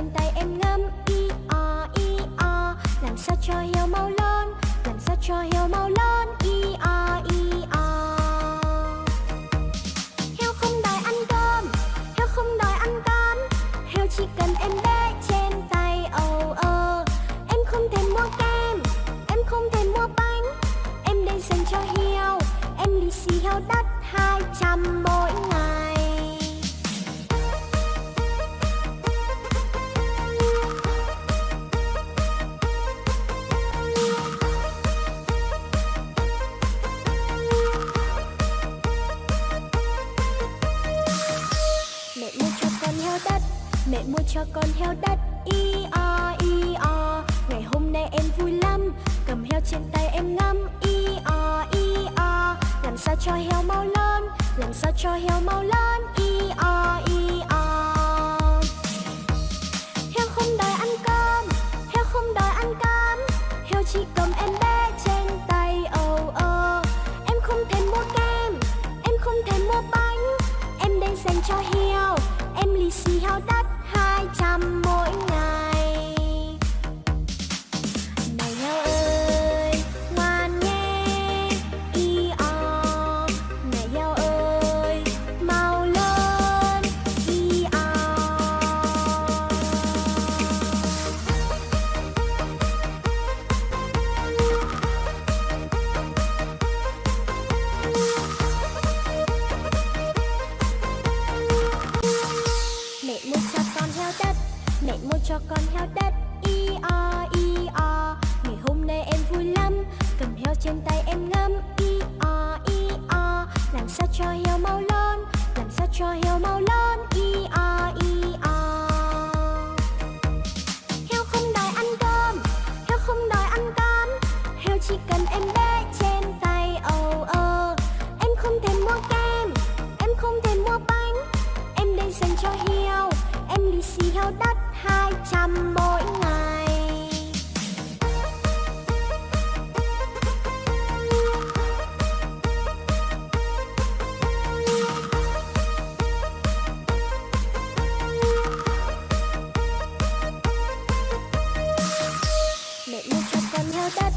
trên tay em cho heo mau lớn làm sao cho heo mau lớn e r mẹ mua cho con heo đất. I o i o, ngày hôm nay em vui lắm. Cầm heo trên tay em ngắm. I o i o, làm sao cho heo mau lớn làm sao cho heo mau lớn hai trăm mỗi ngày. Mẹ mua cho con heo đất,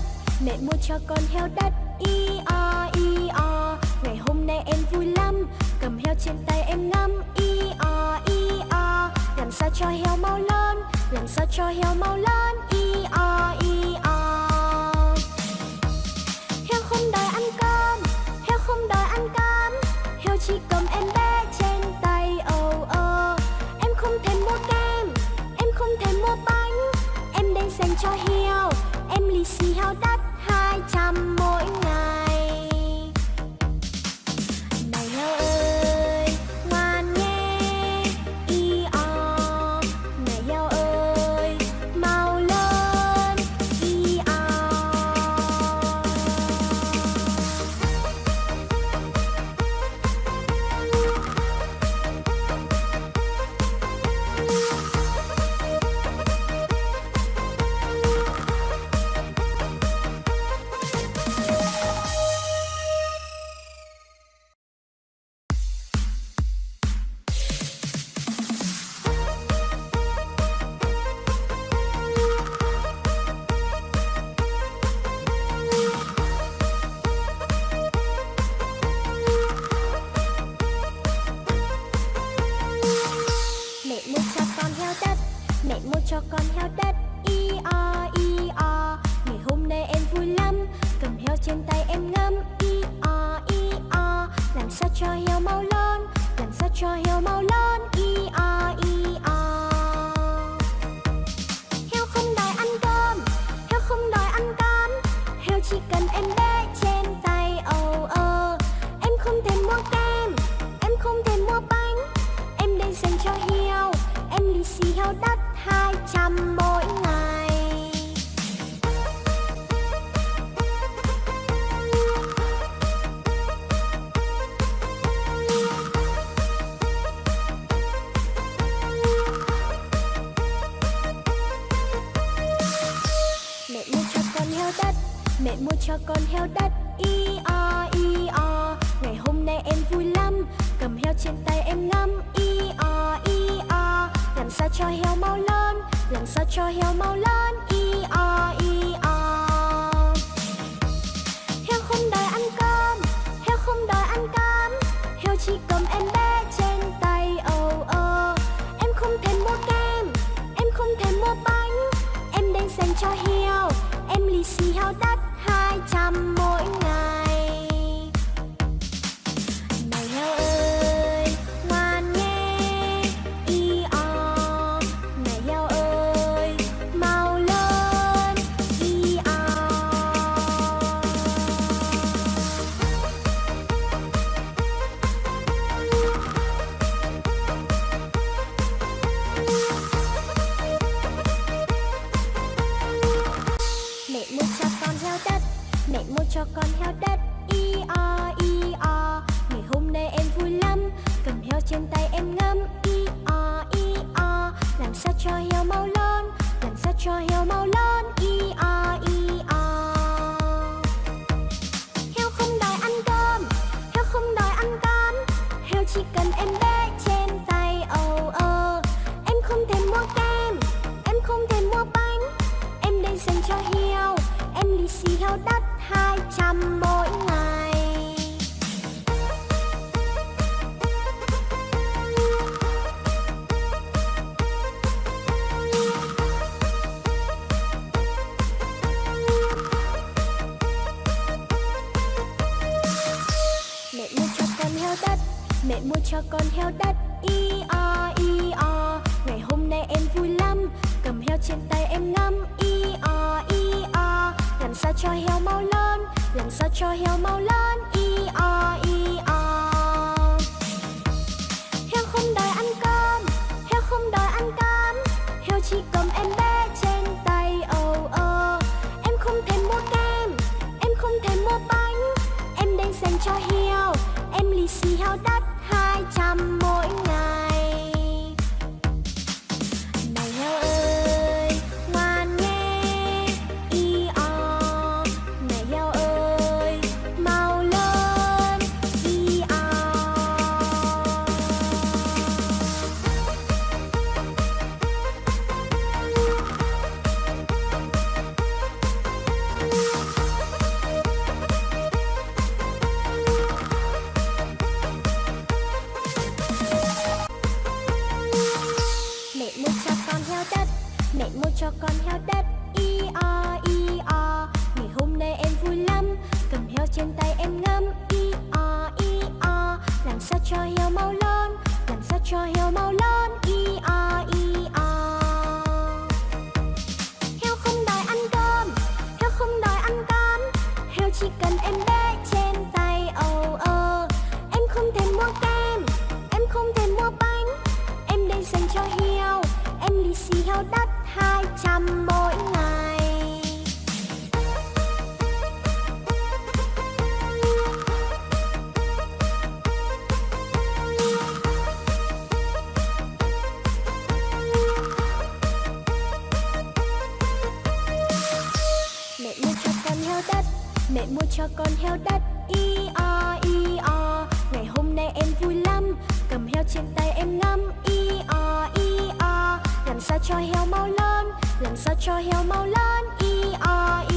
Mẹ mua cho con heo đất Y o y o. Ngày hôm nay em vui lắm, Cầm heo trên tay em ngắm Y o y sao cho heo mau lớn làm sao cho heo mau lớn e o e o. Heo không đòi ăn cơm heo không đòi ăn cơm heo chỉ cầm em bé trên tay ồ oh, ơ em không thèm mua kem em không thèm mua bánh em đang dành cho heo em lì xì heo đắt hai trăm mỗi ngày cho con heo đất. Y o y o. Ngày hôm nay em vui lắm. Cầm heo trên tay em ngắm. Y o y o. Làm sao cho heo mau lớn? Làm sao cho heo mau lớn? Y o y o. Heo không đòi ăn cơm. Heo không đòi ăn cơm heo chỉ cầm em bé trên tay. Âu oh, ơ oh. em không thèm mua kem. Em không thèm mua bánh. Em đang dành cho heo. năm mô cho con heo đất. Y o y o, Ngày hôm nay em vui lắm. Cầm heo trên tay em ngắm. Y o y o, Làm sao cho heo mau lớn? Làm sao cho heo mau lớn? Y o y o. Heo không đòi ăn cơm. Heo không đòi ăn cám. Heo chỉ cầm em bé trên tay. Oh oh Em không thèm mua kem. Em không thèm mua bánh. Em đang dành cho heo hai cho con heo đất. I, o i, o. Ngày hôm nay em vui lắm. Cầm heo trên tay em ngắm. I, o i, o. Làm sao cho heo mau lớn Làm sao cho heo mau lớn i, o i, o. Heo không đòi ăn cơm. Heo không đòi ăn cám Heo chỉ cần em bé trên tay. Oh oh Em không thèm mua kem. Em không thèm mua bánh. Em đây dành cho heo. Em lì xì heo đất hai trăm mỗi ngày. Mẹ mua cho con heo đất, Mẹ mua cho con heo đất Y o y o. Ngày hôm nay em vui lắm, Cầm heo trên tay em ngắm Y o y o. Làm sao cho heo mau lớn làm sao cho heo mau lớn e o. E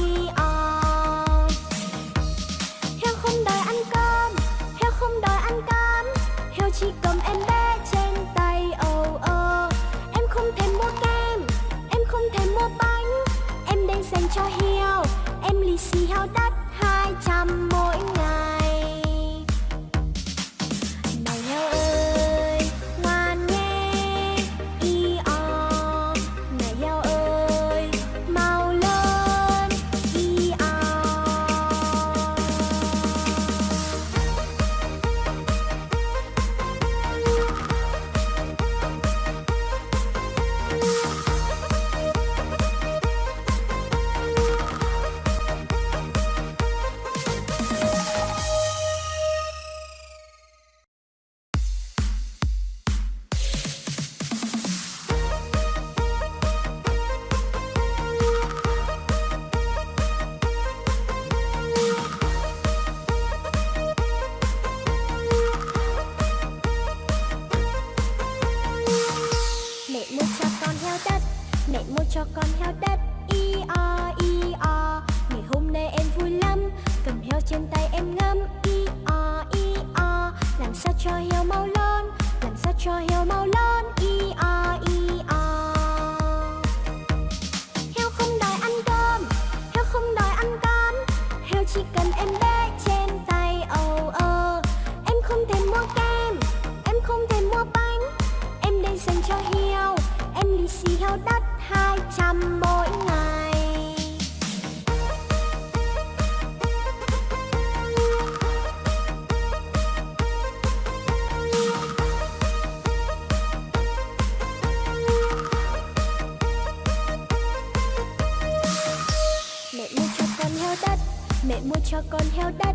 con heo đất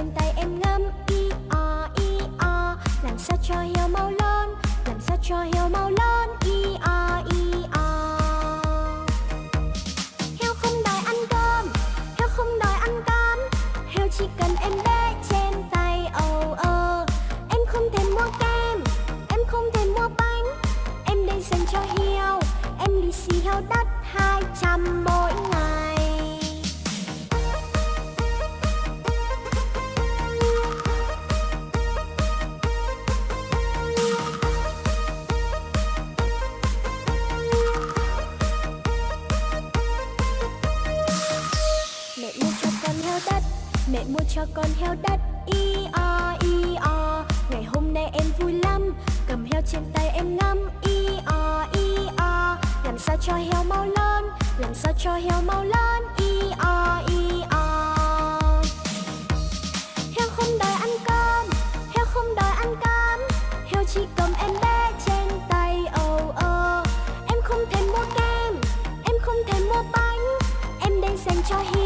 trong tay em ngắm cho heo mau lớn làm sao cho heo mau lớn? E o e o. Heo không đòi ăn cơm heo không đòi ăn cơm heo chỉ cầm em bé trên tay ồ oh, ơ em không thèm mua kem em không thèm mua bánh. Em đang dành cho heo